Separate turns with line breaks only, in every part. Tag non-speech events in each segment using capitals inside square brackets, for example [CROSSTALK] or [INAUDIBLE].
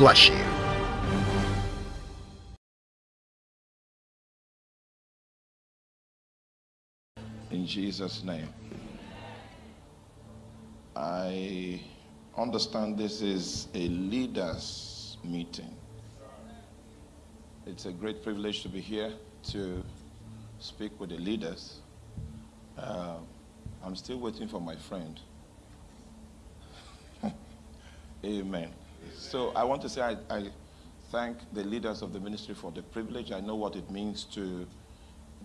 bless you.
In Jesus' name. I understand this is a leaders' meeting. It's a great privilege to be here to speak with the leaders. Uh, I'm still waiting for my friend. [LAUGHS] Amen. So I want to say I, I thank the leaders of the ministry for the privilege. I know what it means to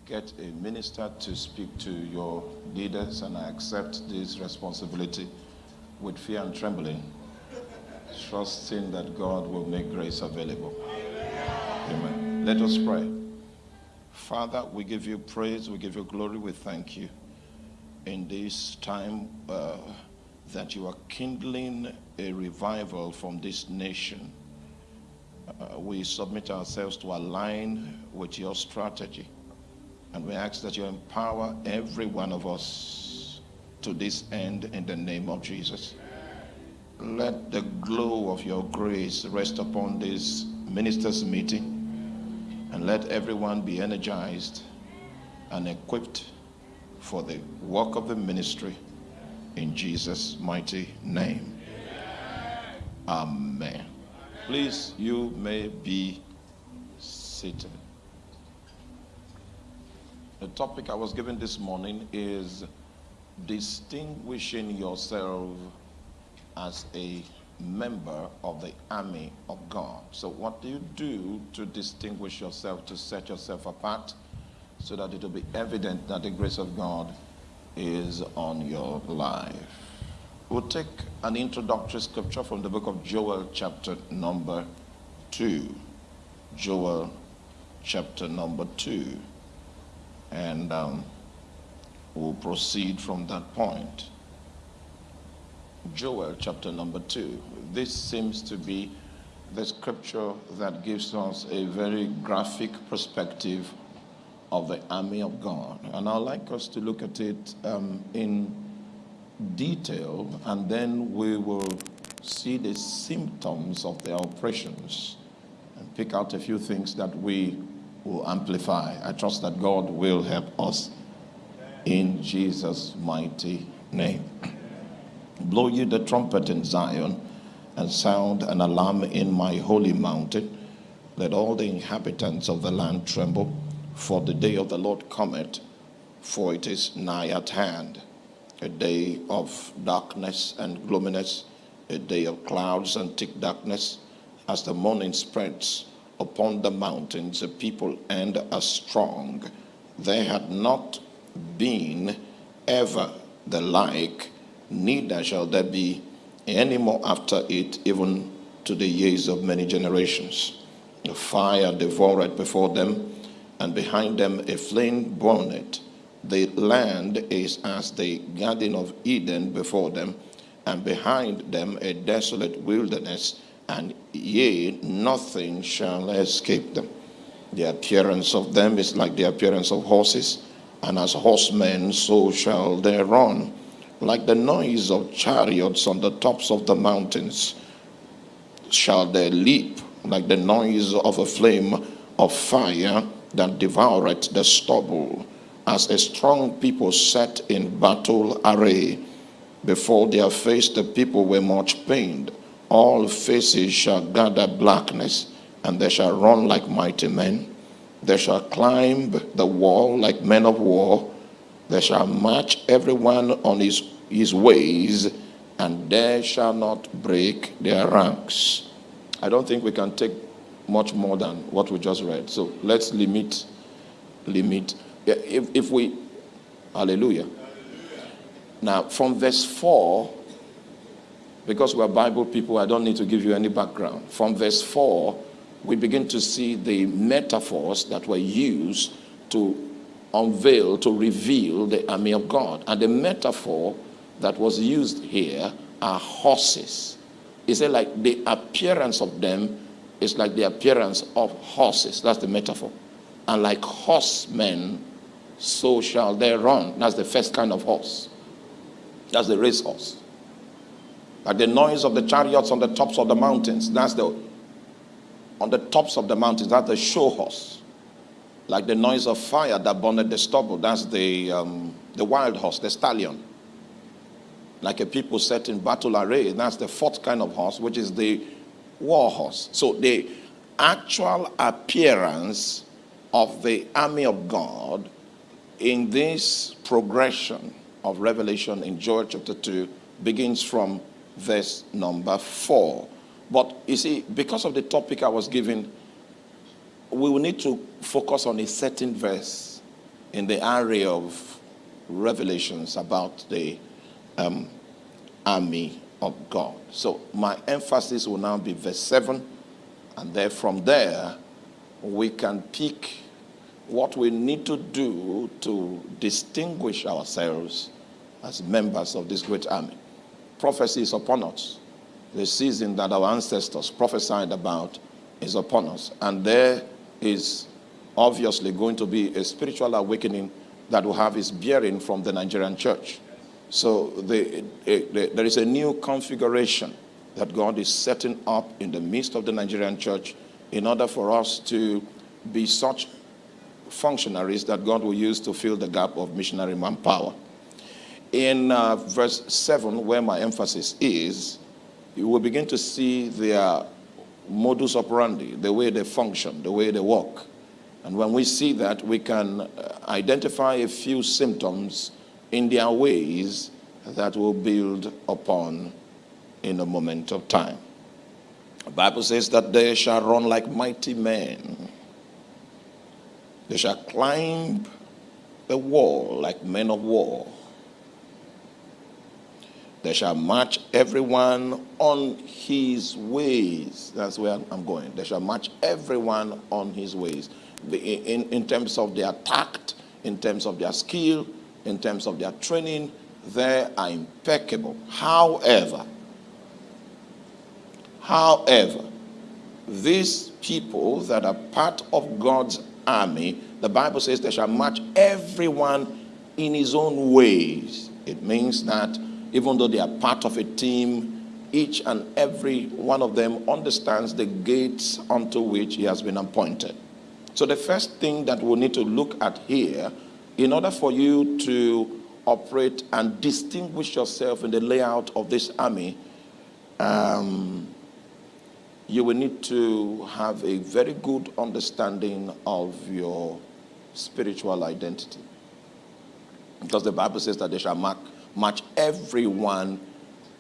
get a minister to speak to your leaders, and I accept this responsibility with fear and trembling, trusting that God will make grace available. Amen. Let us pray. Father, we give you praise, we give you glory, we thank you in this time uh, that you are kindling a revival from this nation. Uh, we submit ourselves to align with your strategy. And we ask that you empower every one of us to this end in the name of Jesus. Let the glow of your grace rest upon this ministers' meeting and let everyone be energized and equipped for the work of the ministry in Jesus' mighty name. Amen. Please, you may be seated. The topic I was given this morning is distinguishing yourself as a member of the army of God. So, what do you do to distinguish yourself, to set yourself apart, so that it will be evident that the grace of God is on your life? We'll take an introductory scripture from the book of Joel, chapter number 2. Joel, chapter number 2. And um, we'll proceed from that point. Joel chapter number 2. This seems to be the scripture that gives us a very graphic perspective of the army of God. And I'd like us to look at it um, in detail, and then we will see the symptoms of their oppressions and pick out a few things that we will amplify. I trust that God will help us in Jesus' mighty name. Blow you the trumpet in Zion and sound an alarm in my holy mountain. Let all the inhabitants of the land tremble, for the day of the Lord cometh, for it is nigh at hand. A day of darkness and gloominess, a day of clouds and thick darkness, as the morning spreads upon the mountains, a people and a strong. There had not been ever the like, neither shall there be any more after it, even to the years of many generations. The fire devoured before them, and behind them a flame burned. The land is as the Garden of Eden before them, and behind them a desolate wilderness and yea, nothing shall escape them. The appearance of them is like the appearance of horses, and as horsemen, so shall they run. Like the noise of chariots on the tops of the mountains, shall they leap, like the noise of a flame of fire that devoureth the stubble, as a strong people set in battle array. Before their face, the people were much pained all faces shall gather blackness, and they shall run like mighty men. They shall climb the wall like men of war. They shall march everyone on his, his ways, and they shall not break their ranks. I don't think we can take much more than what we just read. So let's limit, limit. If, if we, hallelujah. Now, from verse 4 because we're Bible people, I don't need to give you any background. From verse 4, we begin to see the metaphors that were used to unveil, to reveal the army of God. And the metaphor that was used here are horses. He said, like the appearance of them is like the appearance of horses. That's the metaphor. And like horsemen, so shall they run. That's the first kind of horse. That's the racehorse like the noise of the chariots on the tops of the mountains. That's the on the tops of the mountains. That's the show horse. Like the noise of fire that burned the stubble. That's the, um, the wild horse, the stallion. Like a people set in battle array. That's the fourth kind of horse, which is the war horse. So the actual appearance of the army of God in this progression of Revelation in Joel chapter 2 begins from verse number 4. But you see, because of the topic I was given, we will need to focus on a certain verse in the area of revelations about the um, army of God. So my emphasis will now be verse 7, and then from there, we can pick what we need to do to distinguish ourselves as members of this great army. Prophecy is upon us. The season that our ancestors prophesied about is upon us. And there is obviously going to be a spiritual awakening that will have its bearing from the Nigerian church. So the, the, there is a new configuration that God is setting up in the midst of the Nigerian church in order for us to be such functionaries that God will use to fill the gap of missionary manpower. In uh, verse 7, where my emphasis is, you will begin to see their modus operandi, the way they function, the way they work. And when we see that, we can uh, identify a few symptoms in their ways that will build upon in a moment of time. The Bible says that they shall run like mighty men. They shall climb the wall like men of war. They shall march everyone on his ways. That's where I'm going. They shall march everyone on his ways. In, in terms of their tact, in terms of their skill, in terms of their training, they are impeccable. However, however, these people that are part of God's army, the Bible says they shall march everyone in his own ways. It means that even though they are part of a team, each and every one of them understands the gates unto which he has been appointed. So the first thing that we need to look at here, in order for you to operate and distinguish yourself in the layout of this army, um, you will need to have a very good understanding of your spiritual identity. Because the Bible says that they shall mark match everyone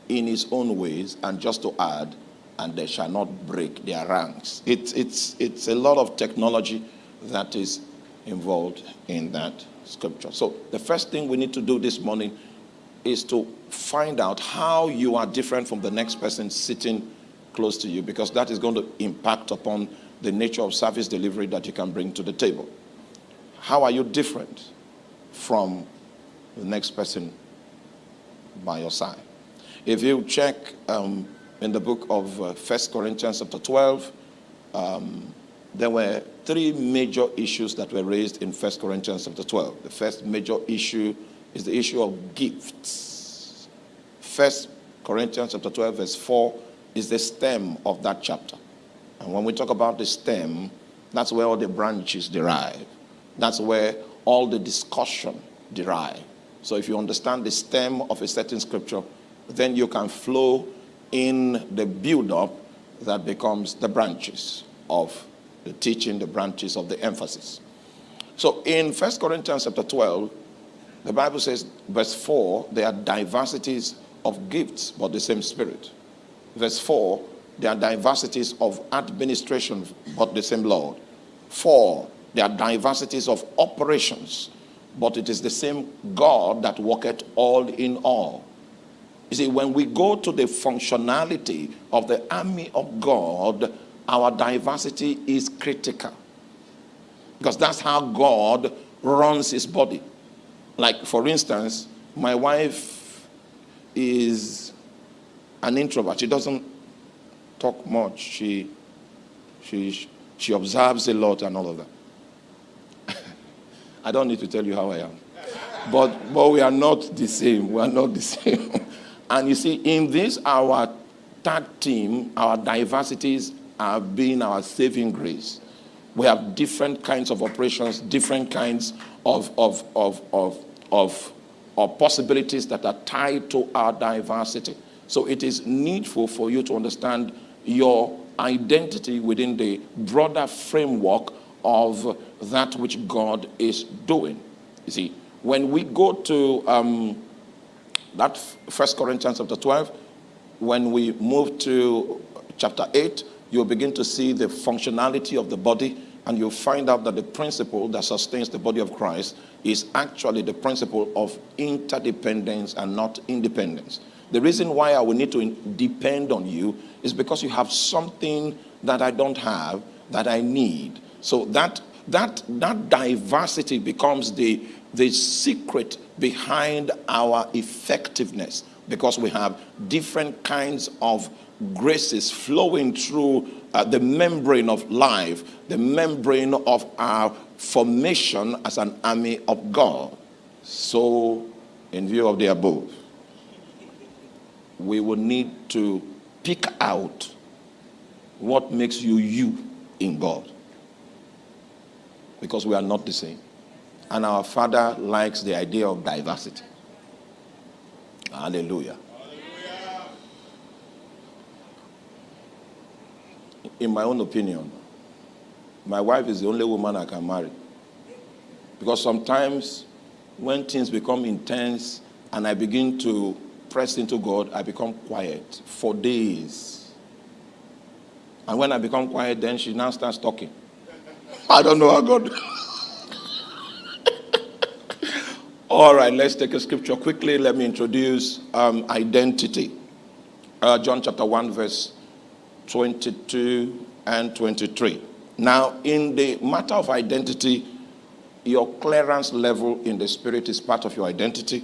in his own ways, and just to add, and they shall not break their ranks. It's, it's, it's a lot of technology that is involved in that scripture. So the first thing we need to do this morning is to find out how you are different from the next person sitting close to you because that is going to impact upon the nature of service delivery that you can bring to the table. How are you different from the next person by your side. If you check um, in the book of uh, 1 Corinthians chapter 12, um, there were three major issues that were raised in 1 Corinthians chapter 12. The first major issue is the issue of gifts. 1 Corinthians chapter 12 verse 4 is the stem of that chapter. And when we talk about the stem, that's where all the branches derive. That's where all the discussion derive. So if you understand the stem of a certain scripture, then you can flow in the build-up that becomes the branches of the teaching, the branches of the emphasis. So in 1 Corinthians chapter 12, the Bible says, verse 4, there are diversities of gifts, but the same spirit. Verse 4, there are diversities of administration, but the same Lord. 4, there are diversities of operations, but it is the same God that worketh all in all. You see, when we go to the functionality of the army of God, our diversity is critical. Because that's how God runs his body. Like, for instance, my wife is an introvert. She doesn't talk much. She, she, she observes a lot and all of that. [LAUGHS] I don't need to tell you how I am. But, but we are not the same. We are not the [LAUGHS] same. and you see, in this, our tag team, our diversities have been our saving grace. We have different kinds of operations, different kinds of, of, of, of, of, of possibilities that are tied to our diversity. So it is needful for you to understand your identity within the broader framework of that which God is doing. You see, when we go to um, that First Corinthians chapter 12, when we move to chapter 8, you'll begin to see the functionality of the body and you'll find out that the principle that sustains the body of Christ is actually the principle of interdependence and not independence. The reason why I will need to depend on you is because you have something that I don't have that I need. So that that that diversity becomes the the secret behind our effectiveness because we have different kinds of graces flowing through uh, the membrane of life, the membrane of our formation as an army of God. So, in view of the above, we will need to pick out what makes you you in God. Because we are not the same. And our Father likes the idea of diversity. Hallelujah. In my own opinion, my wife is the only woman I can marry. Because sometimes when things become intense and I begin to press into God, I become quiet for days. And when I become quiet, then she now starts talking. I don't know how God. [LAUGHS] All right, let's take a scripture quickly. Let me introduce um, identity. Uh, John chapter 1, verse 22 and 23. Now, in the matter of identity, your clearance level in the spirit is part of your identity.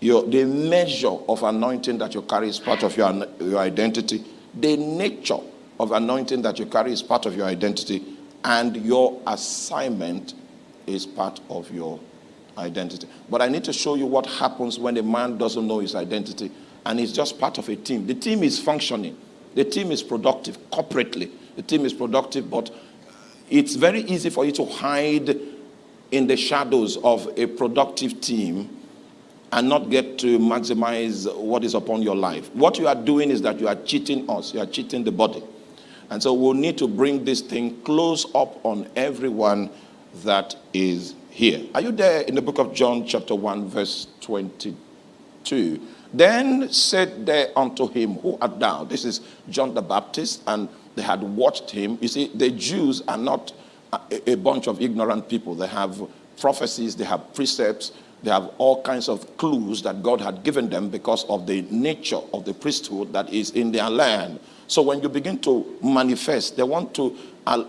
Your, the measure of anointing that you carry is part of your, your identity. The nature of anointing that you carry is part of your identity. And your assignment is part of your identity. But I need to show you what happens when a man doesn't know his identity and he's just part of a team. The team is functioning. The team is productive corporately. The team is productive, but it's very easy for you to hide in the shadows of a productive team and not get to maximize what is upon your life. What you are doing is that you are cheating us. You are cheating the body. And so we'll need to bring this thing close up on everyone that is here. Are you there in the book of John, chapter 1, verse 22? Then said they unto him, Who art thou? This is John the Baptist, and they had watched him. You see, the Jews are not a, a bunch of ignorant people. They have prophecies, they have precepts, they have all kinds of clues that God had given them because of the nature of the priesthood that is in their land. So when you begin to manifest, they want to uh,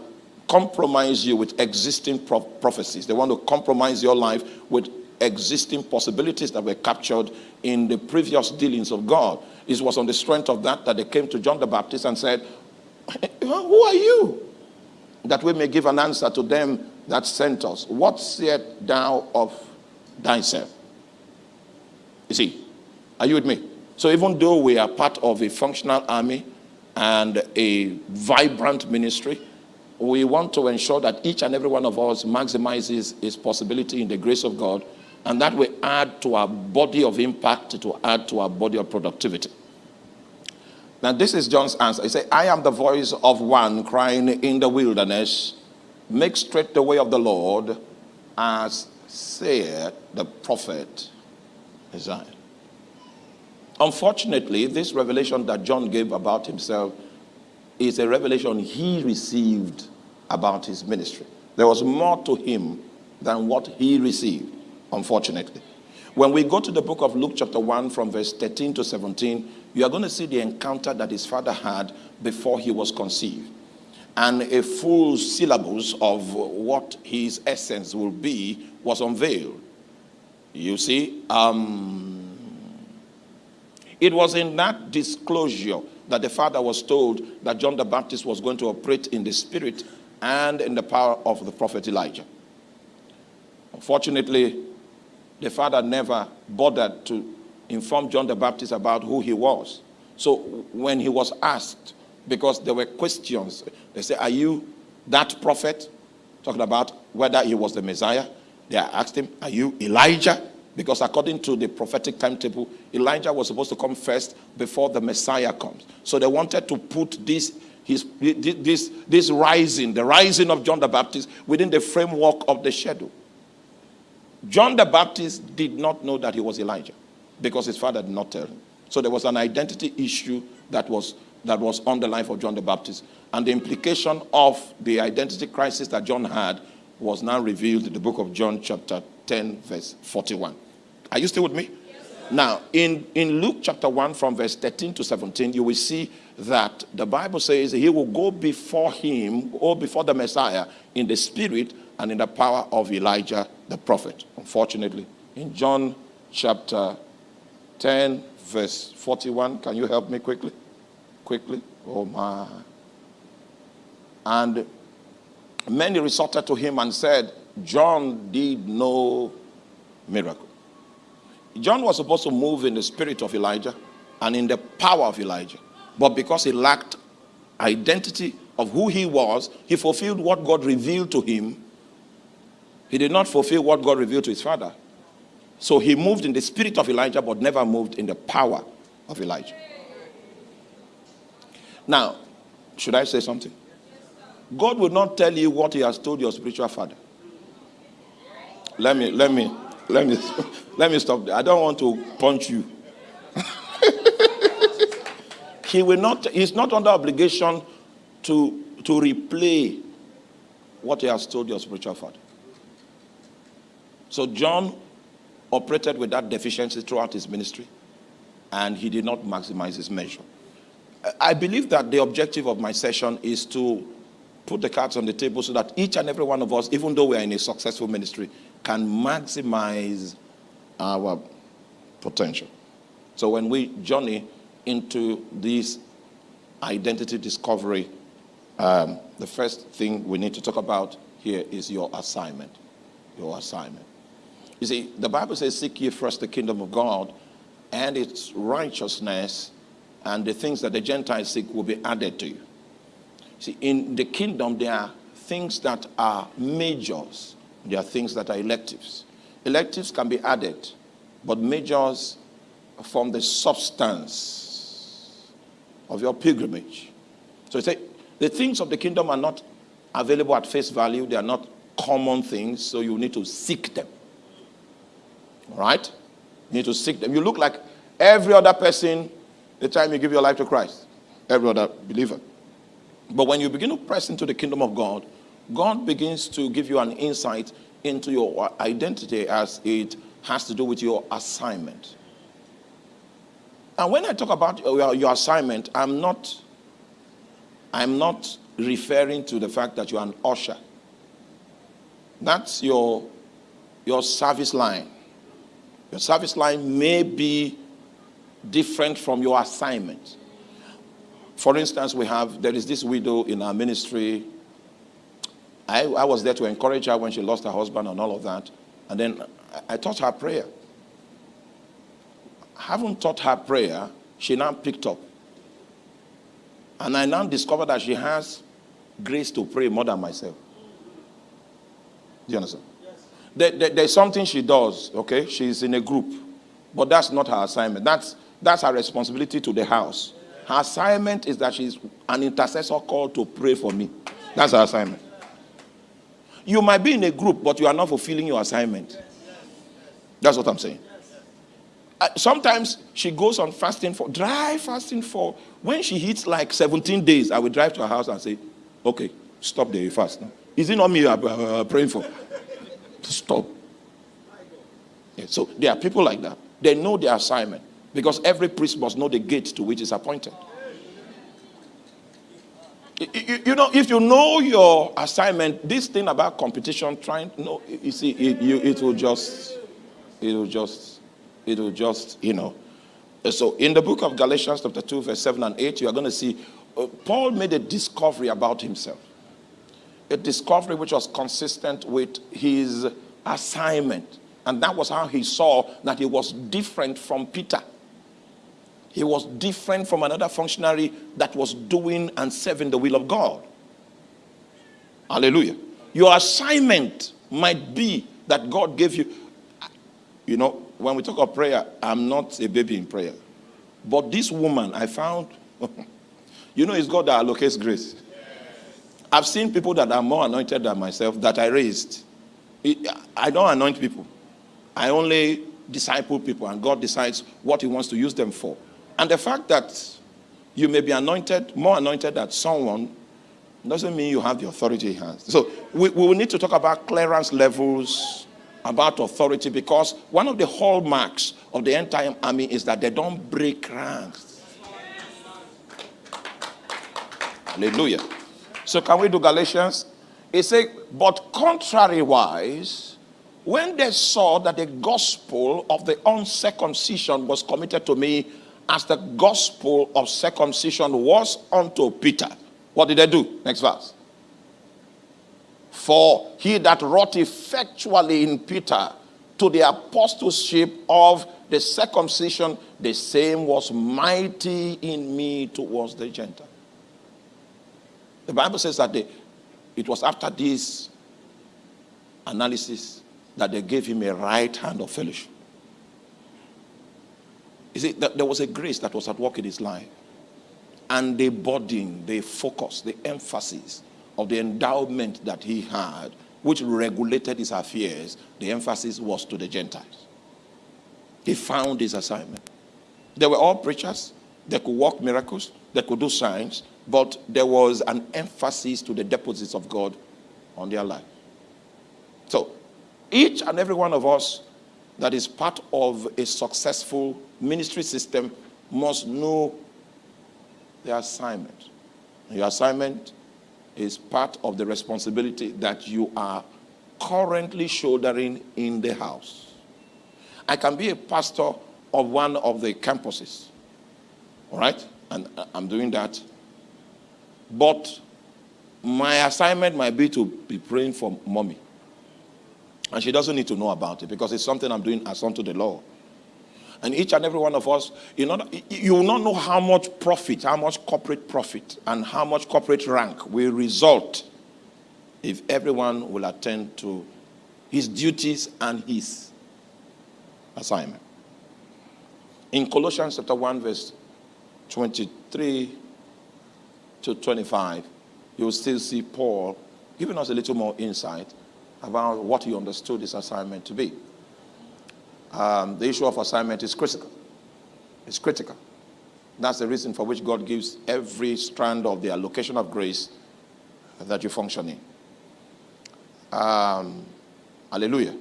compromise you with existing pro prophecies. They want to compromise your life with existing possibilities that were captured in the previous dealings of God. It was on the strength of that that they came to John the Baptist and said, [LAUGHS] Who are you? That we may give an answer to them that sent us. What said thou of thyself? You see, are you with me? So even though we are part of a functional army and a vibrant ministry, we want to ensure that each and every one of us maximizes his possibility in the grace of God, and that will add to our body of impact, to add to our body of productivity. Now, this is John's answer. He said, I am the voice of one crying in the wilderness, make straight the way of the Lord, as said the prophet Isaiah. Unfortunately, this revelation that John gave about himself is a revelation he received about his ministry. There was more to him than what he received, unfortunately. When we go to the book of Luke, chapter 1, from verse 13 to 17, you are going to see the encounter that his father had before he was conceived. And a full syllabus of what his essence will be was unveiled. You see, um, it was in that disclosure that the father was told that John the Baptist was going to operate in the spirit and in the power of the prophet Elijah. Unfortunately, the father never bothered to inform John the Baptist about who he was. So when he was asked because there were questions. They say, Are you that prophet? Talking about whether he was the Messiah. They asked him, Are you Elijah? Because according to the prophetic timetable, Elijah was supposed to come first before the Messiah comes. So they wanted to put this, his, this, this rising, the rising of John the Baptist, within the framework of the shadow. John the Baptist did not know that he was Elijah because his father did not tell him. So there was an identity issue that was, that was on the life of John the Baptist. And the implication of the identity crisis that John had was now revealed in the book of John, chapter 10, verse 41. Are you still with me? Yes, now, in, in Luke chapter 1, from verse 13 to 17, you will see that the Bible says he will go before him, or before the Messiah, in the spirit and in the power of Elijah the prophet. Unfortunately, in John chapter 10, verse 41, can you help me quickly? Quickly. Oh my. And many resorted to him and said, John did no miracle. John was supposed to move in the spirit of Elijah and in the power of Elijah. But because he lacked identity of who he was, he fulfilled what God revealed to him. He did not fulfill what God revealed to his father. So he moved in the spirit of Elijah, but never moved in the power of Elijah. Now, should I say something? God will not tell you what he has told your spiritual father. Let me, let me, let me, [LAUGHS] let me stop there. I don't want to punch you. [LAUGHS] he will not, he's not under obligation to, to replay what he has told your spiritual father. So John operated with that deficiency throughout his ministry, and he did not maximize his measure. I believe that the objective of my session is to put the cards on the table so that each and every one of us, even though we are in a successful ministry, can maximize our potential. So when we journey into this identity discovery, um, the first thing we need to talk about here is your assignment. Your assignment. You see, the Bible says, Seek ye first the kingdom of God and its righteousness, and the things that the Gentiles seek will be added to you. See, in the kingdom, there are things that are majors, there are things that are electives. Electives can be added, but majors form the substance of your pilgrimage. So you say the things of the kingdom are not available at face value, they are not common things, so you need to seek them. Right? You need to seek them. You look like every other person the time you give your life to Christ, every other believer. But when you begin to press into the kingdom of God, God begins to give you an insight into your identity as it has to do with your assignment. And when I talk about your, your assignment, I'm not, I'm not referring to the fact that you're an usher. That's your, your service line. Your service line may be different from your assignment. For instance, we have, there is this widow in our ministry. I, I was there to encourage her when she lost her husband and all of that. And then I, I taught her prayer. Having taught her prayer, she now picked up. And I now discovered that she has grace to pray more than myself. Do you understand? There, there, there's something she does, okay? She's in a group. But that's not her assignment. That's, that's her responsibility to the house. Her assignment is that she's an intercessor called to pray for me. That's her assignment. You might be in a group, but you are not fulfilling your assignment. That's what I'm saying. Uh, sometimes she goes on fasting for dry fasting for when she hits like 17 days. I will drive to her house and say, "Okay, stop the fast. Is it not me you are uh, praying for? Stop." Yeah, so there are people like that. They know their assignment. Because every priest must know the gate to which is appointed. You, know, if you know your assignment, this thing about competition, trying, no, you see, it, you, it will just, it will just, it will just, you know. So in the book of Galatians, chapter 2, verse 7 and 8, you are going to see uh, Paul made a discovery about himself. A discovery which was consistent with his assignment. And that was how he saw that he was different from Peter. He was different from another functionary that was doing and serving the will of God. Hallelujah. Your assignment might be that God gave you. You know, when we talk of prayer, I'm not a baby in prayer. But this woman, I found, [LAUGHS] you know, it's God that allocates grace. I've seen people that are more anointed than myself that I raised. I don't anoint people. I only disciple people, and God decides what He wants to use them for. And the fact that you may be anointed, more anointed than someone, doesn't mean you have the authority he has. So we, we will need to talk about clearance levels, about authority, because one of the hallmarks of the end time army is that they don't break ranks. Hallelujah. So can we do Galatians? It says, but contrary-wise, when they saw that the gospel of the uncircumcision was committed to me as the gospel of circumcision was unto Peter, what did they do? Next verse. For he that wrought effectually in Peter to the apostleship of the circumcision, the same was mighty in me towards the Gentile. The Bible says that they, it was after this analysis that they gave him a right hand of fellowship. You see, that there was a grace that was at work in his life. And the burden, the focus, the emphasis of the endowment that he had, which regulated his affairs, the emphasis was to the Gentiles. He found his assignment. They were all preachers. They could work miracles. They could do signs. But there was an emphasis to the deposits of God on their life. So each and every one of us that is part of a successful ministry system must know their assignment. Your assignment is part of the responsibility that you are currently shouldering in the house. I can be a pastor of one of the campuses, all right? And uh, I'm doing that. But my assignment might be to be praying for mommy. And she doesn't need to know about it because it's something I'm doing as unto the Lord. And each and every one of us, you, know, you will not know how much profit, how much corporate profit, and how much corporate rank will result if everyone will attend to his duties and his assignment. In Colossians chapter 1, verse 23 to 25, you will still see Paul giving us a little more insight about what he understood his assignment to be. Um, the issue of assignment is critical. It's critical. That's the reason for which God gives every strand of the allocation of grace that you function in. Um, hallelujah.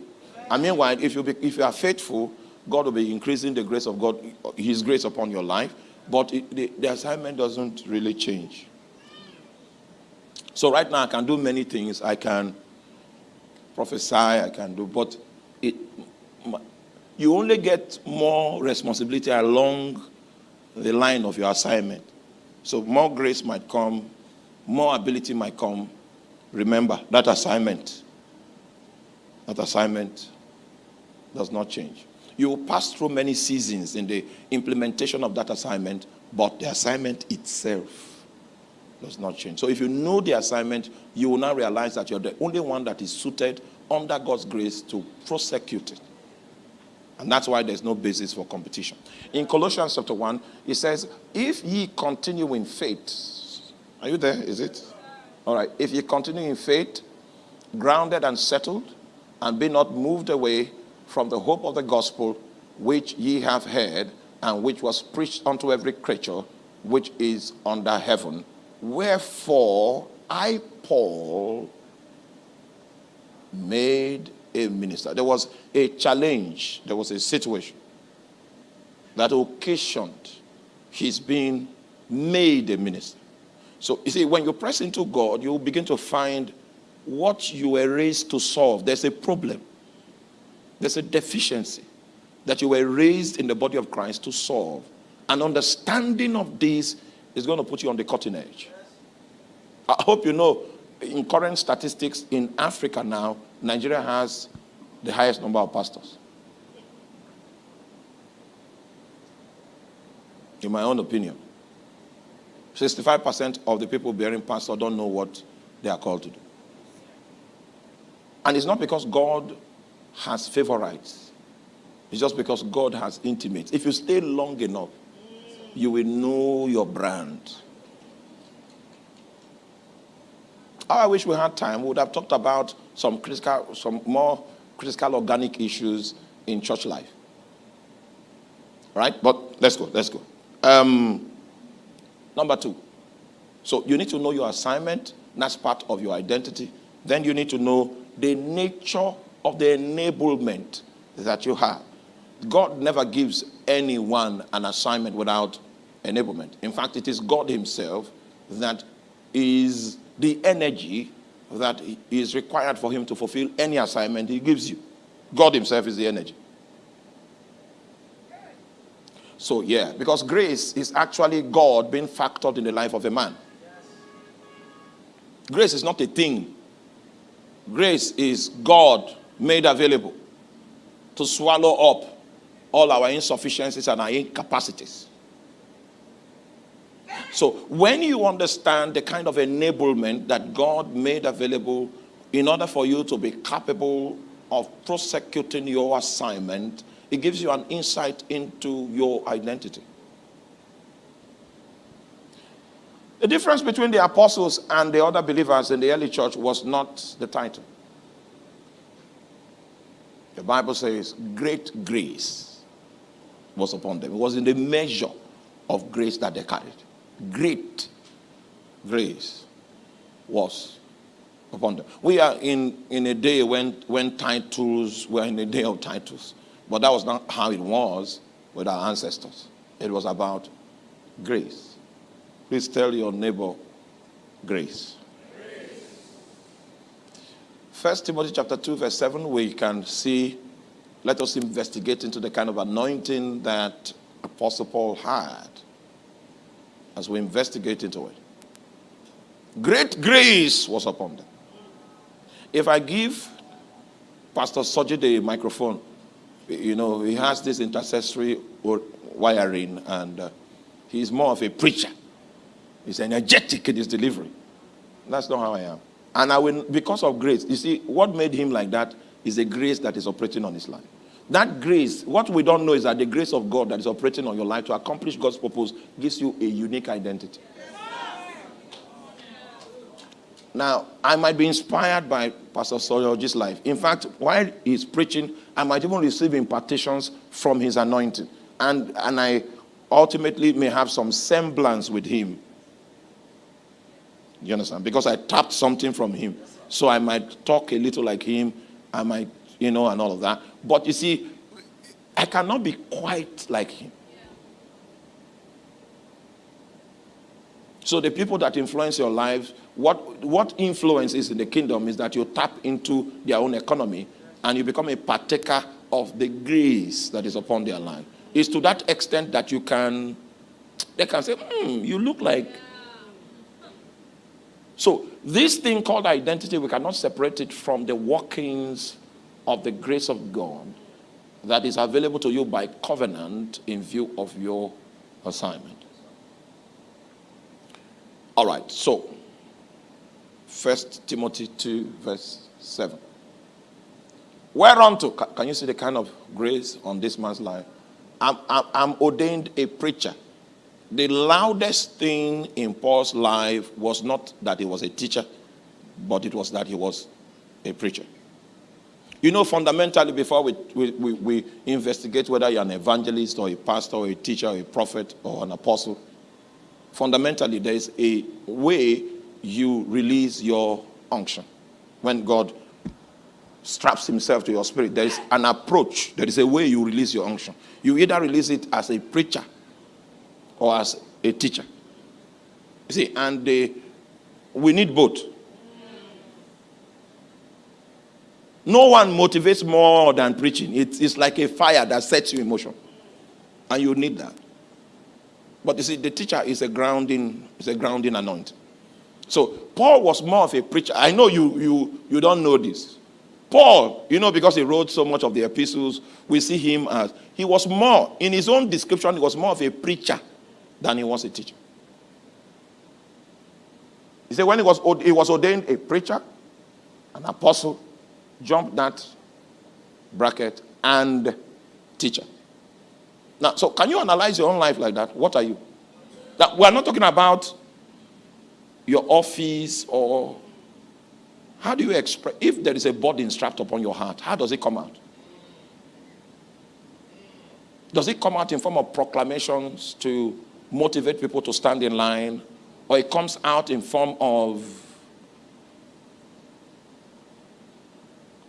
And meanwhile, if you, be, if you are faithful, God will be increasing the grace of God, His grace upon your life, but it, the, the assignment doesn't really change. So right now, I can do many things. I can prophesy, I can do, but it, you only get more responsibility along the line of your assignment. So more grace might come, more ability might come. Remember, that assignment, that assignment does not change. You will pass through many seasons in the implementation of that assignment, but the assignment itself does not change. So if you know the assignment, you will now realize that you're the only one that is suited under God's grace to prosecute it. And that's why there's no basis for competition. In Colossians chapter 1, it says, If ye continue in faith, are you there? Is it? All right. If ye continue in faith, grounded and settled, and be not moved away from the hope of the gospel which ye have heard, and which was preached unto every creature which is under heaven. Wherefore I, Paul, made a minister. There was a challenge, there was a situation that occasioned his being made a minister. So you see, when you press into God, you begin to find what you were raised to solve. There's a problem, there's a deficiency that you were raised in the body of Christ to solve. An understanding of this is going to put you on the cutting edge. I hope you know in current statistics in Africa now, Nigeria has the highest number of pastors. in my own opinion. 65% of the people bearing pastor don't know what they are called to do. And it's not because God has favorites. It's just because God has intimates. If you stay long enough, you will know your brand. Oh, I wish we had time. We would have talked about some critical, some more critical organic issues in church life. Right? But let's go, let's go. Um, number two. So you need to know your assignment. That's part of your identity. Then you need to know the nature of the enablement that you have. God never gives anyone an assignment without enablement. In fact, it is God Himself that is the energy that is required for Him to fulfill any assignment He gives you. God Himself is the energy. So, yeah, because grace is actually God being factored in the life of a man. Grace is not a thing, grace is God made available to swallow up all our insufficiencies and our incapacities. So when you understand the kind of enablement that God made available in order for you to be capable of prosecuting your assignment, it gives you an insight into your identity. The difference between the apostles and the other believers in the early church was not the title. The Bible says great grace was upon them. It was in the measure of grace that they carried. Great grace was upon them. We are in, in a day when, when titles were in a day of titles. But that was not how it was with our ancestors. It was about grace. Please tell your neighbor grace. First Timothy chapter 2, verse 7, we can see, let us investigate into the kind of anointing that Apostle Paul had as we investigate into it. Great grace was upon them. If I give Pastor Soji the microphone, you know, he has this intercessory wiring and uh, he's more of a preacher. He's energetic in his delivery. That's not how I am. And I will, because of grace, you see, what made him like that is a grace that is operating on his life. That grace, what we don't know is that the grace of God that is operating on your life to accomplish God's purpose gives you a unique identity. Now, I might be inspired by Pastor Soyoji's life. In fact, while he's preaching, I might even receive impartations from his anointing. And, and I ultimately may have some semblance with him you understand? Because I tapped something from him. So I might talk a little like him. I might, you know, and all of that. But you see, I cannot be quite like him. So the people that influence your lives, what, what influence is in the kingdom is that you tap into their own economy and you become a partaker of the grace that is upon their life. It's to that extent that you can, they can say, hmm, you look like so this thing called identity, we cannot separate it from the workings of the grace of God that is available to you by covenant in view of your assignment. All right, so First Timothy 2, verse 7. Whereunto, can you see the kind of grace on this man's life? I'm, I'm, I'm ordained a preacher the loudest thing in Paul's life was not that he was a teacher, but it was that he was a preacher. You know, fundamentally, before we, we, we, we, investigate whether you're an evangelist or a pastor or a teacher or a prophet or an apostle, fundamentally, there is a way you release your unction. When God straps himself to your spirit, there is an approach, there is a way you release your unction. You either release it as a preacher or as a teacher. You see, and we need both. No one motivates more than preaching. It's, it's like a fire that sets you in motion. And you need that. But you see, the teacher is a grounding, is a grounding anointing. So Paul was more of a preacher. I know you, you, you don't know this. Paul, you know, because he wrote so much of the epistles, we see him as, he was more, in his own description, he was more of a preacher than he was a teacher. He said when he was, he was ordained a preacher, an apostle, jump that bracket, and teacher. Now, so can you analyze your own life like that? What are you? That we're not talking about your office or how do you express if there is a burden strapped upon your heart, how does it come out? Does it come out in form of proclamations to motivate people to stand in line? Or it comes out in form of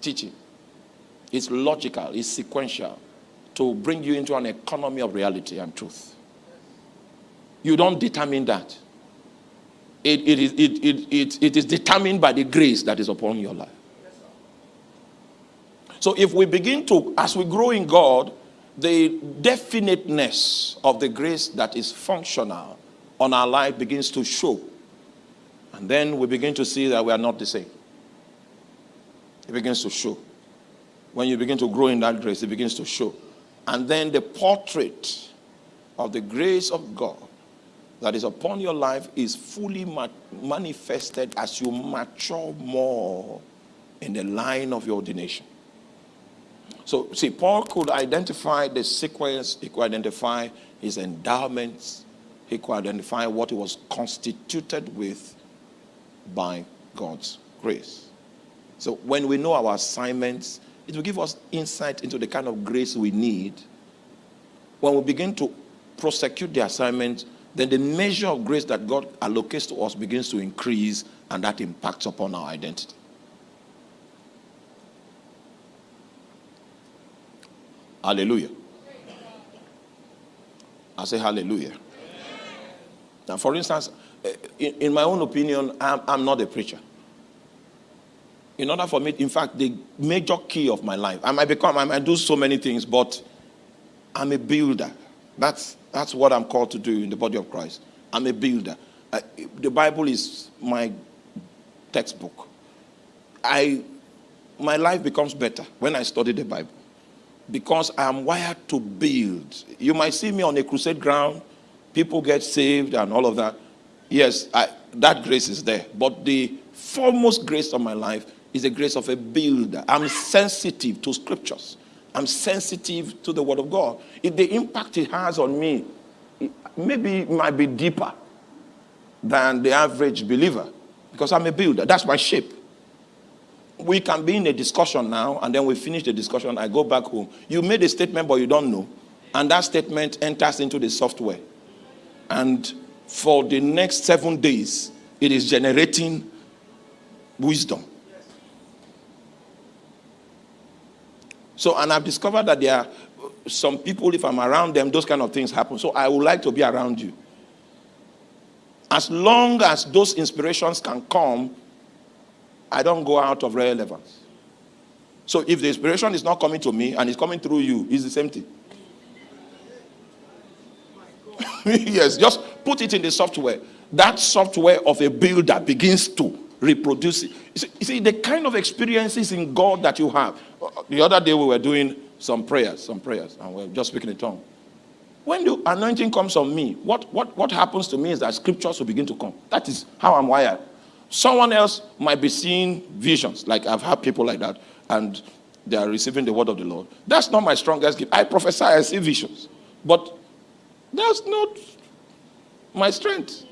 teaching? It's logical, it's sequential to bring you into an economy of reality and truth. You don't determine that. It, it, is, it, it, it, it is determined by the grace that is upon your life. So if we begin to, as we grow in God, the definiteness of the grace that is functional on our life begins to show. And then we begin to see that we are not the same. It begins to show. When you begin to grow in that grace, it begins to show. And then the portrait of the grace of God that is upon your life is fully ma manifested as you mature more in the line of your ordination. So, see, Paul could identify the sequence, he could identify his endowments, he could identify what he was constituted with by God's grace. So, when we know our assignments, it will give us insight into the kind of grace we need. When we begin to prosecute the assignment, then the measure of grace that God allocates to us begins to increase, and that impacts upon our identity. Hallelujah. I say hallelujah. Now, for instance, eh, in, in my own opinion, I'm, I'm not a preacher in order for me, in fact, the major key of my life, I might become, I might do so many things, but I'm a builder. That's, that's what I'm called to do in the body of Christ. I'm a builder. I, the Bible is my textbook. I, my life becomes better when I study the Bible because I'm wired to build. You might see me on a crusade ground, people get saved and all of that. Yes, I, that grace is there. But the foremost grace of my life is the grace of a builder. I'm sensitive to scriptures. I'm sensitive to the word of God. If the impact it has on me, it, maybe it might be deeper than the average believer because I'm a builder. That's my shape. We can be in a discussion now and then we finish the discussion. I go back home. You made a statement, but you don't know. And that statement enters into the software. And for the next seven days, it is generating wisdom. So, and I've discovered that there are some people, if I'm around them, those kind of things happen. So I would like to be around you. As long as those inspirations can come, I don't go out of relevance. So if the inspiration is not coming to me and it's coming through you, it's the same thing. [LAUGHS] yes, just put it in the software. That software of a builder begins to reproduce it. You see, you see, the kind of experiences in God that you have. The other day we were doing some prayers, some prayers, and we are just speaking in tongue. When the anointing comes on me, what, what, what happens to me is that scriptures will begin to come. That is how I'm wired. Someone else might be seeing visions, like I've had people like that, and they are receiving the word of the Lord. That's not my strongest gift. I prophesy, I see visions. But that's not my strength.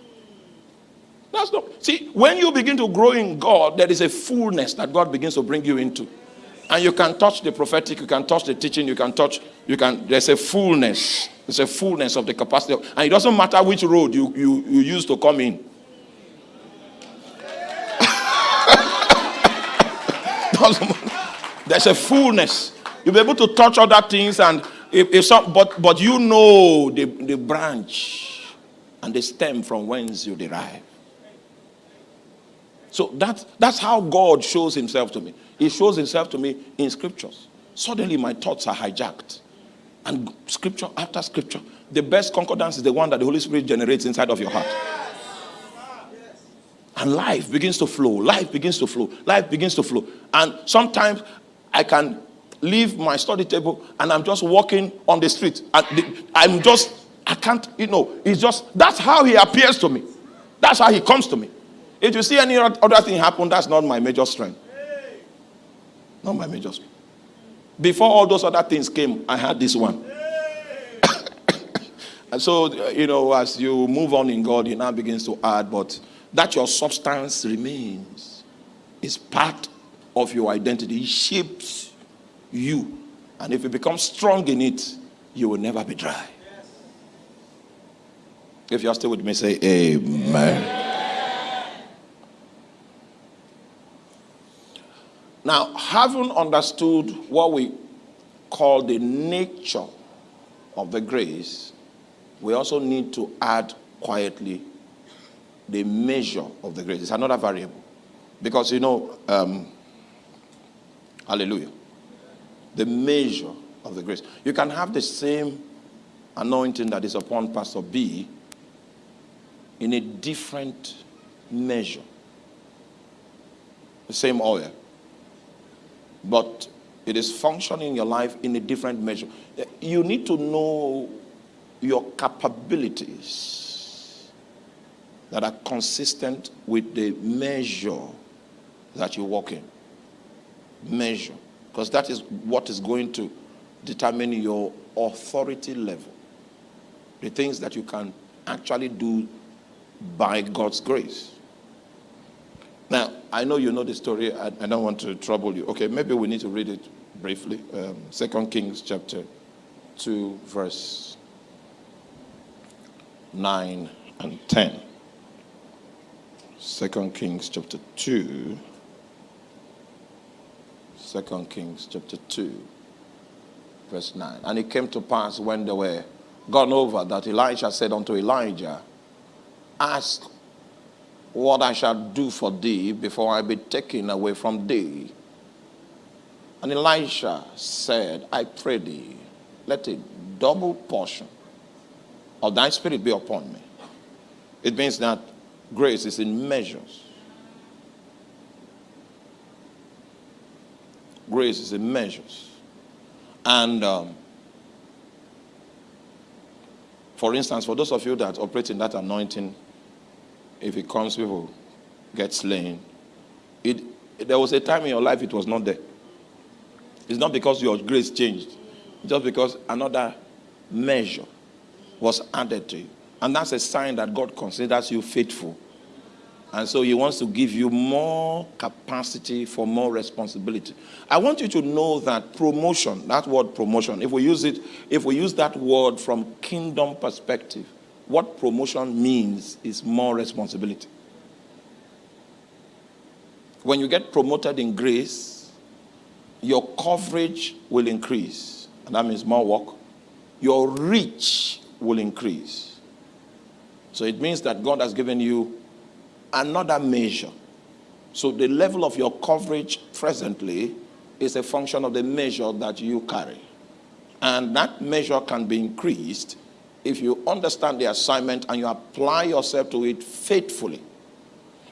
That's not. See, when you begin to grow in God, there is a fullness that God begins to bring you into. And you can touch the prophetic, you can touch the teaching, you can touch, you can, there's a fullness. There's a fullness of the capacity. Of, and it doesn't matter which road you, you, you use to come in. There's a fullness. You'll be able to touch other things and if, if some, but, but you know the, the branch and the stem from whence you derive. So that's, that's how God shows himself to me. He shows himself to me in scriptures. Suddenly my thoughts are hijacked. And scripture after scripture, the best concordance is the one that the Holy Spirit generates inside of your heart. And life begins to flow. Life begins to flow. Life begins to flow. And sometimes I can leave my study table and I'm just walking on the street. And I'm just I can't, you know, it's just, that's how he appears to me. That's how he comes to me. If you see any other thing happen, that's not my major strength. Not my major strength. Before all those other things came, I had this one. [COUGHS] and so, you know, as you move on in God, he now begins to add, but that your substance remains is part of your identity. It shapes you. And if you become strong in it, you will never be dry. If you're still with me, say amen. Now, having understood what we call the nature of the grace, we also need to add quietly the measure of the grace. It's another variable. Because, you know, um, hallelujah, the measure of the grace. You can have the same anointing that is upon Pastor B in a different measure. The same oil. But it is functioning in your life in a different measure. You need to know your capabilities that are consistent with the measure that you walk in. Measure. Because that is what is going to determine your authority level. The things that you can actually do by God's grace. Now, I know you know the story. I, I, don't want to trouble you. Okay, maybe we need to read it briefly. Um, Second Kings chapter 2, verse 9 and 10. Second Kings chapter 2. Second Kings chapter 2, verse 9. And it came to pass when they were gone over that Elisha said unto Elijah, Ask what I shall do for thee before I be taken away from thee. And Elisha said, I pray thee, let a double portion of thy spirit be upon me. It means that grace is in measures. Grace is in measures. And um, for instance, for those of you that operate in that anointing, if it comes, people get slain. It, there was a time in your life it was not there. It's not because your grace changed, just because another measure was added to you. And that's a sign that God considers you faithful. And so he wants to give you more capacity for more responsibility. I want you to know that promotion, that word promotion, if we use it, if we use that word from kingdom perspective, what promotion means is more responsibility. When you get promoted in grace, your coverage will increase. And that means more work. Your reach will increase. So it means that God has given you another measure. So the level of your coverage presently is a function of the measure that you carry. And that measure can be increased if you understand the assignment and you apply yourself to it faithfully,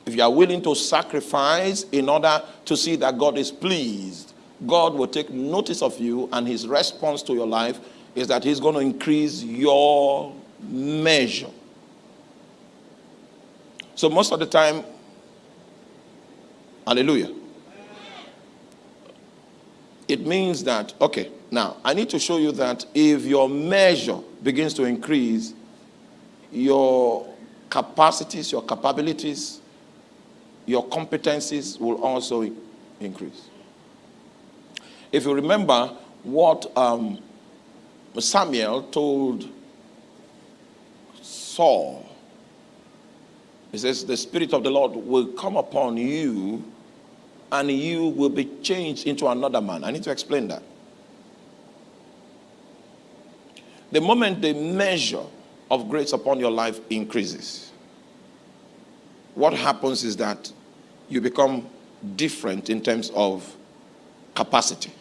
if you are willing to sacrifice in order to see that God is pleased, God will take notice of you, and his response to your life is that he's going to increase your measure. So, most of the time, hallelujah, it means that, okay, now I need to show you that if your measure begins to increase, your capacities, your capabilities, your competencies will also increase. If you remember what um, Samuel told Saul, he says, The Spirit of the Lord will come upon you and you will be changed into another man. I need to explain that. The moment the measure of grace upon your life increases, what happens is that you become different in terms of capacity.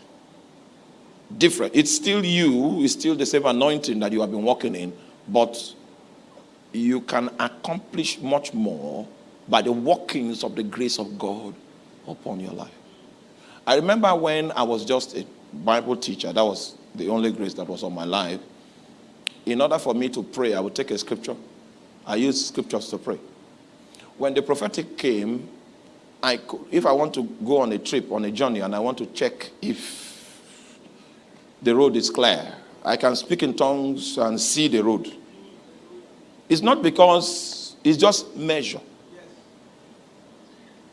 Different. It's still you, it's still the same anointing that you have been walking in, but you can accomplish much more by the workings of the grace of God upon your life. I remember when I was just a Bible teacher, that was the only grace that was on my life. in order for me to pray, I would take a scripture. I use scriptures to pray. When the prophetic came, I could, if I want to go on a trip, on a journey, and I want to check if the road is clear, I can speak in tongues and see the road. It's not because it's just measure.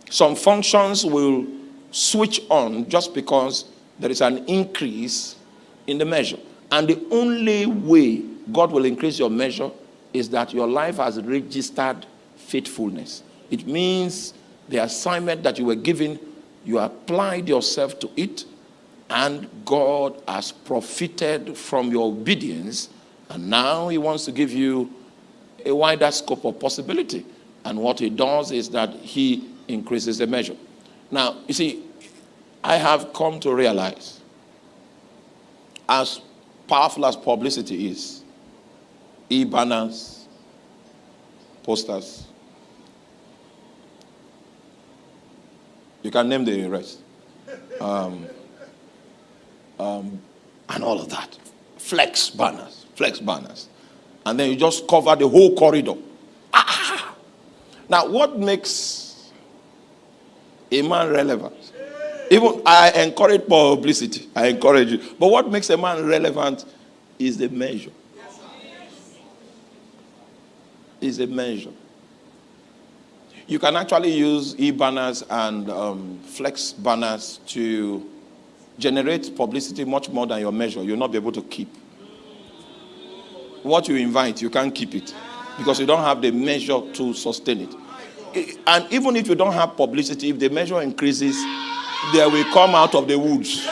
Some functions will switch on just because there is an increase in the measure. And the only way God will increase your measure is that your life has registered faithfulness. It means the assignment that you were given, you applied yourself to it, and God has profited from your obedience, and now He wants to give you a wider scope of possibility. And what He does is that He increases the measure. Now, you see, I have come to realize, as powerful as publicity is, e banners, posters, you can name the rest, um, um, and all of that. Flex banners, flex banners. And then you just cover the whole corridor. Ah! Now, what makes a man relevant? Even I encourage publicity. I encourage you. But what makes a man relevant is the measure. Is a measure. You can actually use e-banners and um, flex banners to generate publicity much more than your measure. You'll not be able to keep. What you invite, you can't keep it because you don't have the measure to sustain it. And even if you don't have publicity, if the measure increases, they will come out of the woods.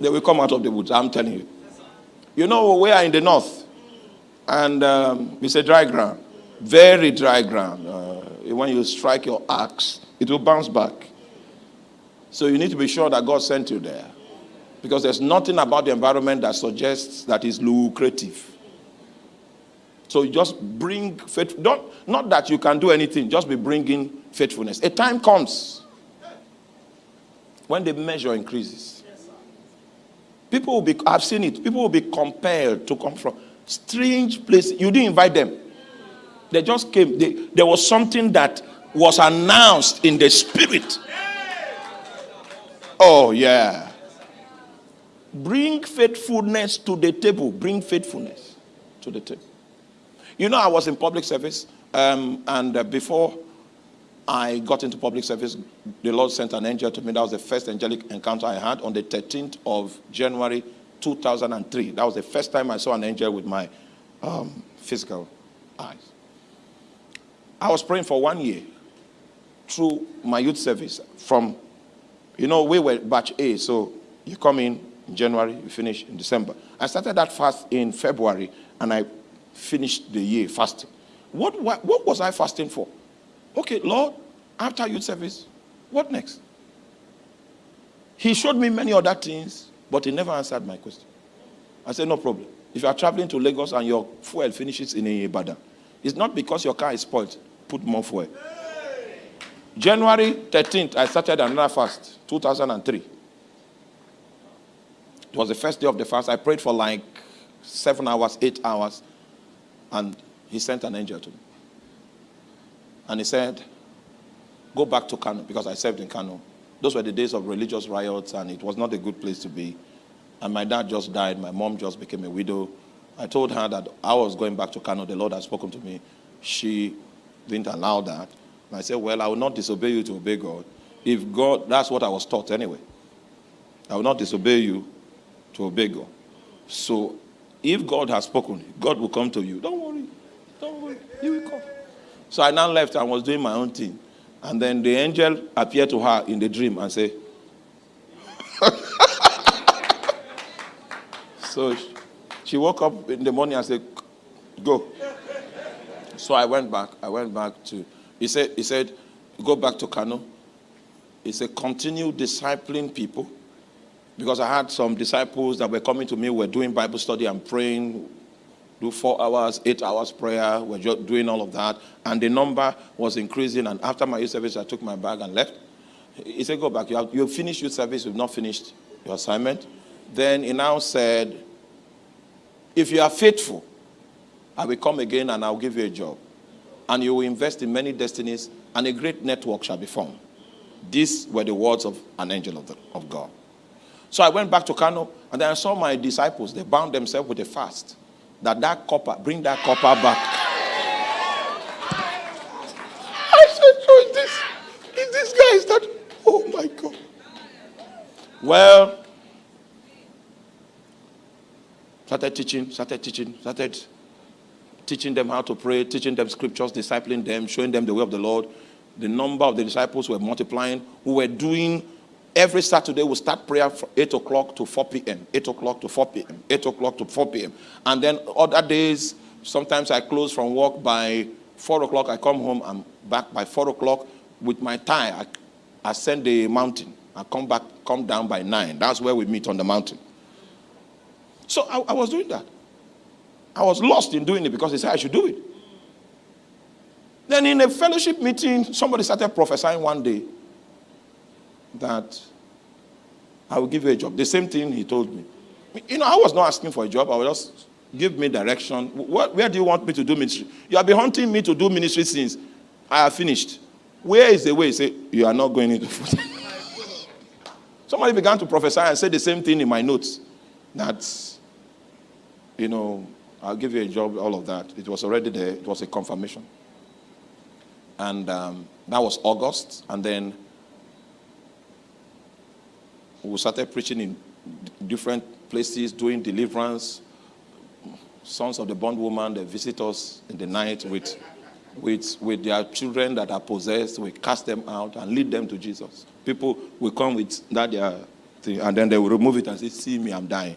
They will come out of the woods, I'm telling you. You know, we are in the north, and um, it's a dry ground, very dry ground. Uh, when you strike your axe, it will bounce back. So you need to be sure that God sent you there. Because there's nothing about the environment that suggests that it's lucrative. So just bring faith. Don't, not that you can do anything, just be bringing faithfulness. A time comes when the measure increases. People will be, I've seen it, people will be compelled to come from strange places. You didn't invite them. They just came. They, there was something that was announced in the spirit. Oh, yeah. Bring faithfulness to the table. Bring faithfulness to the table. You know, I was in public service, um, and uh, before I got into public service, the Lord sent an angel to me. That was the first angelic encounter I had on the 13th of January 2003. That was the first time I saw an angel with my um, physical eyes. I was praying for one year through my youth service from, you know, we were batch A, so you come in in January, you finish in December. I started that fast in February, and I finished the year fasting. What, what, what was I fasting for? Okay, Lord, after youth service, what next? He showed me many other things, but he never answered my question. I said, no problem. If you are traveling to Lagos and your fuel finishes in Ibadan, it's not because your car is spoiled. Put more fuel. January 13th, I started another fast, 2003. It was the first day of the fast. I prayed for like seven hours, eight hours, and he sent an angel to me. And he said, Go back to Kano because I served in Kano. Those were the days of religious riots, and it was not a good place to be. And my dad just died. My mom just became a widow. I told her that I was going back to Kano. The Lord had spoken to me. She didn't allow that. And I said, Well, I will not disobey you to obey God. If God, that's what I was taught anyway. I will not disobey you to obey God. So if God has spoken, God will come to you. Don't worry. Don't worry. He will come. So I now left and was doing my own thing. And then the angel appeared to her in the dream and said, [LAUGHS] So she woke up in the morning and said, Go. So I went back. I went back to, he said, he said, go back to Kano. He said, continue discipling people. Because I had some disciples that were coming to me, were doing Bible study and praying do four hours, eight hours prayer. We're just doing all of that. And the number was increasing. And after my youth service, I took my bag and left. He said, Go back. You have, you finished youth service, you've not finished your assignment. Then he now said, If you are faithful, I will come again and I'll give you a job. And you will invest in many destinies, and a great network shall be formed. These were the words of an angel of, the, of God. So I went back to Kano, and then I saw my disciples. They bound themselves with a fast. That that copper, bring that copper back. I said, so is this, is this guy, is that, oh my God. Well, started teaching, started teaching, started teaching them how to pray, teaching them scriptures, discipling them, showing them the way of the Lord. The number of the disciples were multiplying, who were doing every Saturday we start prayer from 8 o'clock to 4 p.m., 8 o'clock to 4 p.m., 8 o'clock to 4 p.m. And then other days, sometimes I close from work by 4 o'clock, I come home, I'm back by 4 o'clock with my tie. I ascend the mountain. I come back, come down by 9. That's where we meet on the mountain. So I, I was doing that. I was lost in doing it because they said I should do it. Then in a fellowship meeting, somebody started prophesying one day that I will give you a job. The same thing he told me. You know, I was not asking for a job. I was just give me direction. What, where do you want me to do ministry? You have been hunting me to do ministry since I have finished. Where is the way? He said, you are not going into food. [LAUGHS] Somebody began to prophesy and said the same thing in my notes. That you know, I'll give you a job, all of that. It was already there. It was a confirmation. And um, that was August. And then we started preaching in different places, doing deliverance. Sons of the bondwoman, they visit us in the night with, with, with their children that are possessed. We cast them out and lead them to Jesus. People will come with that their thing, and then they will remove it and say, see me, I'm dying.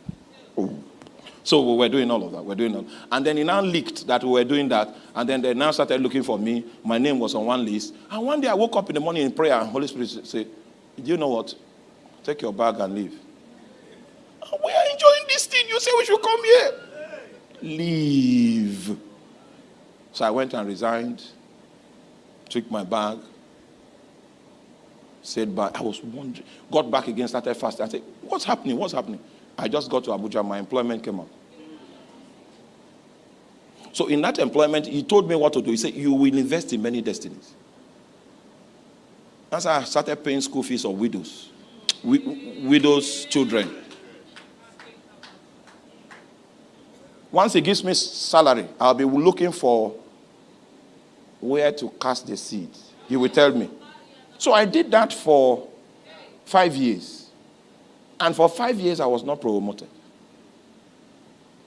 So we were doing all of that. We are doing all. And then it now leaked that we were doing that. And then they now started looking for me. My name was on one list. And one day I woke up in the morning in prayer and Holy Spirit said, Do you know what? Take your bag and leave. We are enjoying this thing. You say we should come here. Leave. So I went and resigned, took my bag, said bye. I was wondering, got back again, started fasting. I said, What's happening? What's happening? I just got to Abuja, my employment came up. So in that employment, he told me what to do. He said, you will invest in many destinies. As I started paying school fees of widows, widows' children. Once he gives me salary, I'll be looking for where to cast the seed. He will tell me. So I did that for five years. And for five years, I was not promoted.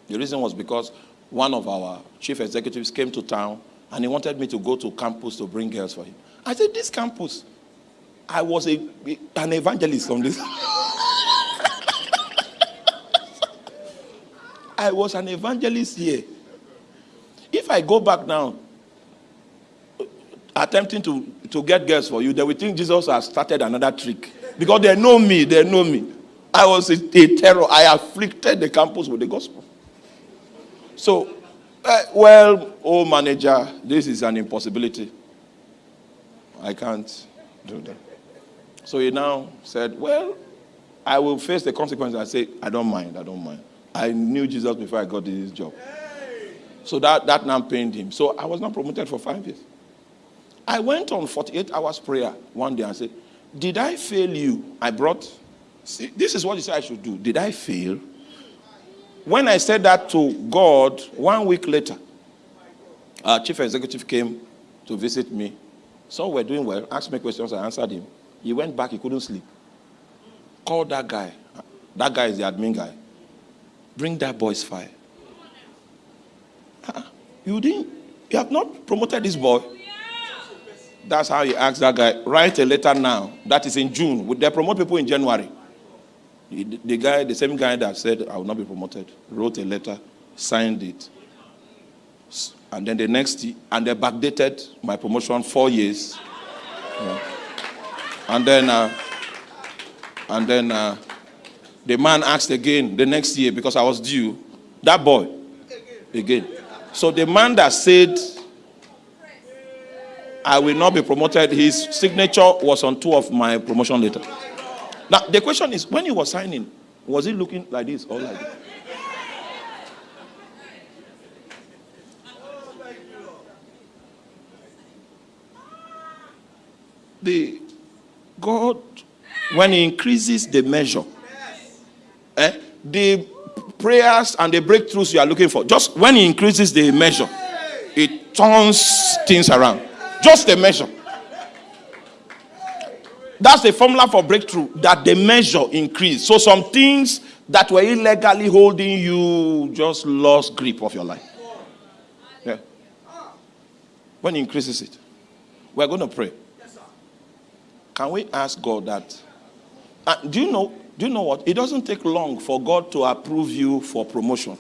The reason was because one of our chief executives came to town and he wanted me to go to campus to bring girls for him. I said, This campus, I was a, an evangelist on this. I was an evangelist here. If I go back now, attempting to, to get girls for you, they will think Jesus has started another trick. Because they know me, they know me. I was a, a terror. I afflicted the campus with the gospel. So, uh, well, oh manager, this is an impossibility. I can't do that. So he now said, well, I will face the consequences. I said, I don't mind, I don't mind. I knew Jesus before I got this job. So that, that now pained him. So I was not promoted for five years. I went on 48 hours prayer one day and said, did I fail you? I brought See, this is what you said I should do. Did I fail? When I said that to God, one week later, our chief executive came to visit me. So we're doing well, asked me questions, I answered him. He went back, he couldn't sleep. Called that guy. That guy is the admin guy. Bring that boy's file. Ah, you didn't, you have not promoted this boy. That's how he asked that guy, write a letter now. That is in June. Would they promote people in January? The guy, the same guy that said I will not be promoted, wrote a letter, signed it. And then the next, and they backdated my promotion four years. Yeah. And then, uh, and then uh, the man asked again the next year because I was due. That boy, again. So the man that said I will not be promoted, his signature was on two of my promotion letter. Now, the question is, when he was signing, Was he looking like this or like this? The God, when He increases the measure, eh, the prayers and the breakthroughs you are looking for, just when He increases the measure, it turns things around. Just the measure. That's the formula for breakthrough that the measure increase. So some things that were illegally holding you just lost grip of your life. Yeah. When he increases it, we're going to pray. Can we ask God that? Uh, do you know? Do you know what? It doesn't take long for God to approve you for promotion.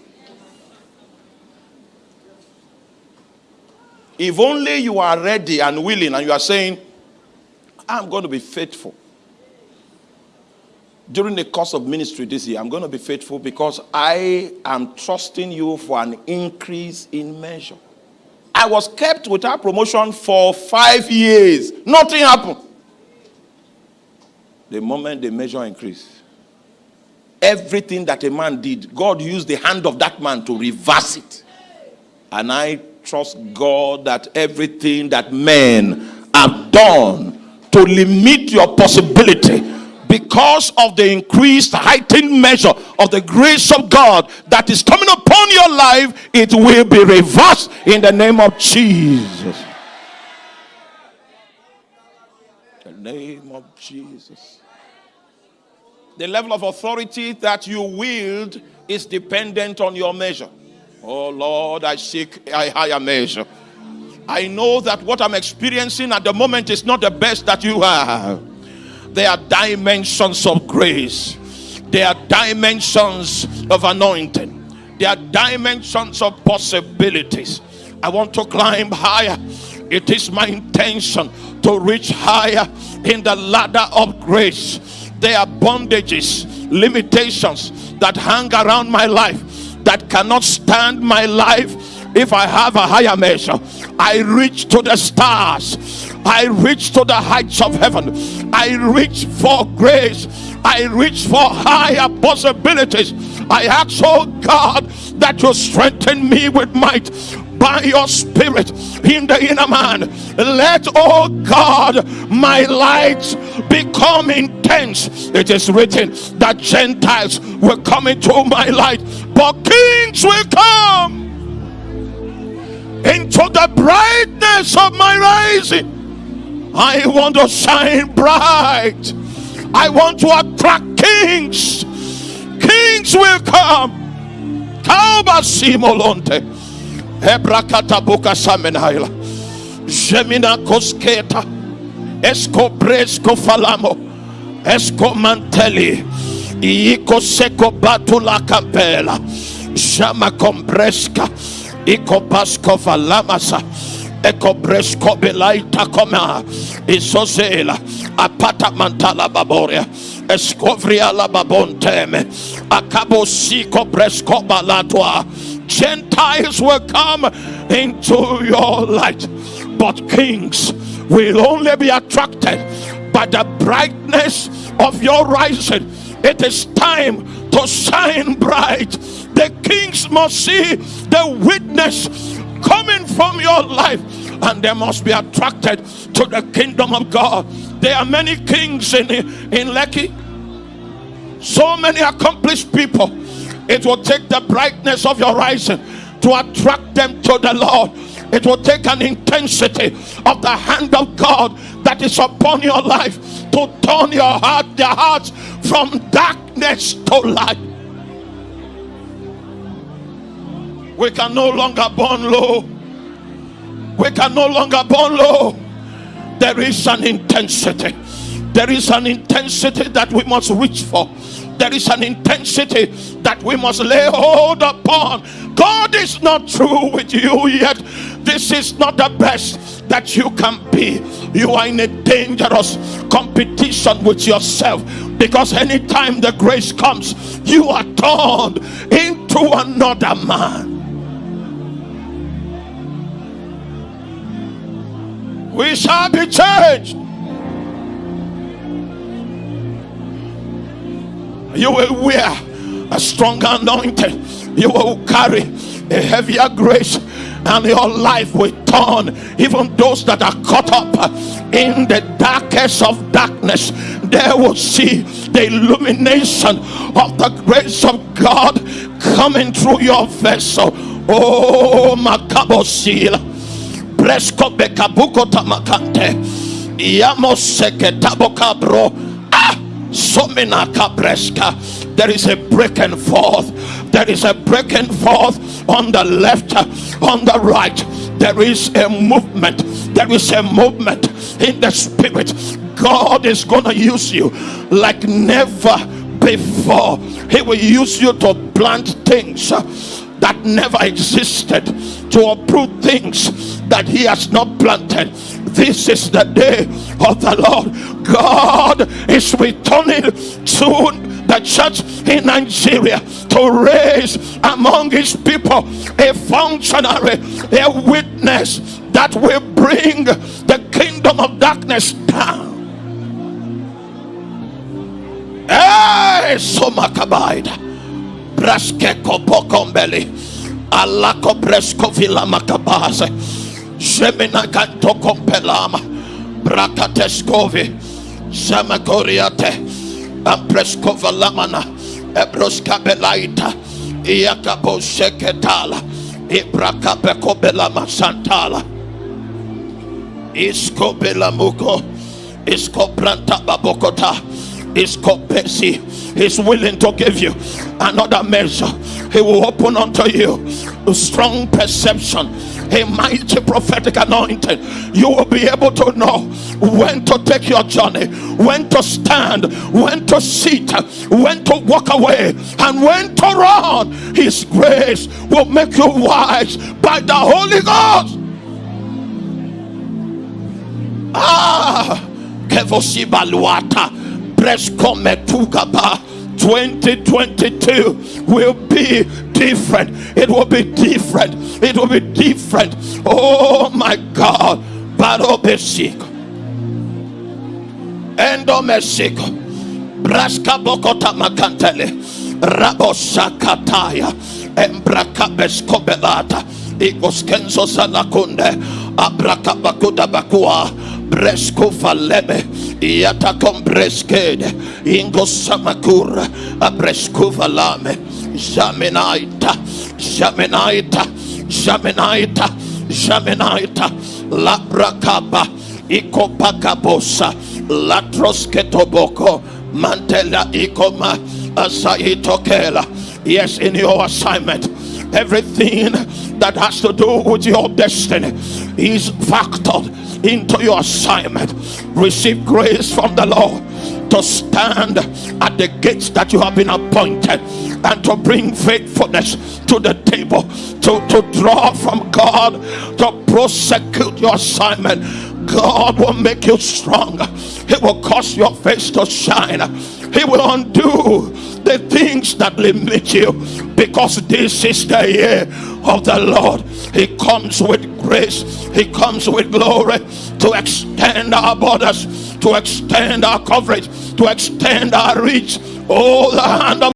If only you are ready and willing and you are saying, I'm going to be faithful. During the course of ministry this year, I'm going to be faithful because I am trusting you for an increase in measure. I was kept without promotion for five years. Nothing happened. The moment the measure increased, everything that a man did, God used the hand of that man to reverse it. And I trust God that everything that men have done to limit your possibility because of the increased heightened measure of the grace of God that is coming upon your life, it will be reversed in the name of Jesus. The name of Jesus. The level of authority that you wield is dependent on your measure. Oh Lord, I seek a higher measure. I know that what I'm experiencing at the moment is not the best that you have. There are dimensions of grace, there are dimensions of anointing, there are dimensions of possibilities. I want to climb higher. It is my intention to reach higher in the ladder of grace. There are bondages, limitations that hang around my life that cannot stand my life if I have a higher measure, I reach to the stars, I reach to the heights of heaven, I reach for grace, I reach for higher possibilities. I ask, oh God, that you strengthen me with might by your spirit in the inner man. Let, oh God, my light become intense. It is written that Gentiles will come into my light, but kings will come into the brightness of my rising. I want to shine bright. I want to attract kings. Kings will come. Kauba simolonte. Hebrakata buka samenhaila. Gemina kosketa. Esco bresco falamo. Esco mantelli. Ico seco batula capella. Jama combresca ikopasko valamasa ekobresko belaita koma isozela apata mantala baboria escovria la babonteme akabo siko bresko balatwa Gentiles will come into your light but kings will only be attracted by the brightness of your rising it is time to shine bright. The kings must see the witness coming from your life and they must be attracted to the kingdom of God. There are many kings in, in Lekki, so many accomplished people. It will take the brightness of your rising to attract them to the Lord. It will take an intensity of the hand of God that is upon your life to turn your heart, their hearts from darkness to light. We can no longer burn low. We can no longer burn low. There is an intensity. There is an intensity that we must reach for. There is an intensity that we must lay hold upon. God is not through with you yet. This is not the best that you can be. You are in a dangerous competition with yourself because anytime the grace comes, you are turned into another man. We shall be changed. You will wear a stronger anointing. You will carry a heavier grace and your life will turn. Even those that are caught up in the darkest of darkness they will see the illumination of the grace of god coming through your vessel. Oh makabosil tamakante. Yamoseketabokabro ah somina kabreska Uh, there is a breaking forth. There is a breaking forth on the left uh, on the right. There is a movement. There is a movement in the spirit. God is gonna use you like never before. He will use you to plant things uh, that never existed to uproot things that he has not planted this is the day of the lord god is returning soon the church in Nigeria to raise among his people a functionary, a witness that will bring the kingdom of darkness down. Hey, so makabaida. Braskeko pokombeli. Alako bresko vila makabase. Shemina kanto kompelama. Brakateskovi. Samakoriate. Ampreskova lamana. Ebroska belaita. Iakabo seketala. Ibrakapeko belama santala. Isko belamuko. Isko branta babokota. Isko pesi. He's willing to give you another measure. He will open unto you a strong perception, a mighty prophetic anointing. You will be able to know when to take your journey, when to stand, when to sit, when to walk away, and when to run. His grace will make you wise by the Holy Ghost. Ah, kevosi metugaba. 2022 will be different. It will be different. It will be different. Oh my God. Barobesik. Endomesik. Braska bokota makantele. Rabosakataya. Embrakabeskobelata. Igoskenso salakunde. Abrakabakuda bakua. Bresco faleme. Yata kombreskede. Ingo samakur. Abresco valame. Jamenaita. Jamenaita. Jamenaita. Jamenaita. Labrakaba. Ikopakabosa. Latrosketoboko. Mantela ikoma. Asaitokela. Yes, in your assignment everything that has to do with your destiny is factored into your assignment. Receive grace from the Lord to stand at the gates that you have been appointed and to bring faithfulness to the table, to, to draw from God, to prosecute your assignment. God will make you stronger. He will cause your face to shine. He will undo the things that limit you because this is the year of the Lord. He comes with grace, He comes with glory to extend our borders, to extend our coverage, to extend our reach. Oh, the hand of